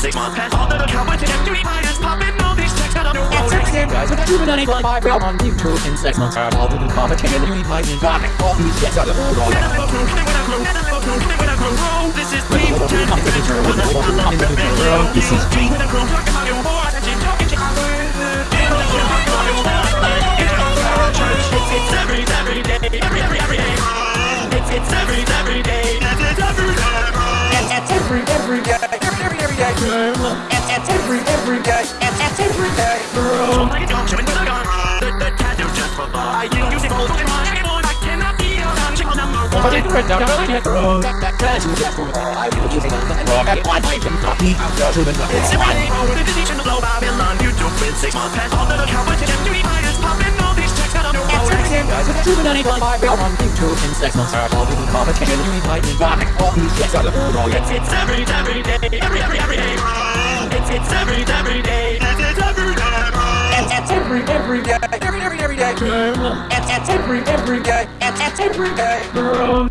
six months. Popping the It's six five on YouTube in six months. All the competition we fight in got all these the shit. It's it's every every day, every every every day. Every every every day. Every every day, every It's every every day, every every every day. It's it's every every every day, every every every day. It's it's every every day, it's it's every day.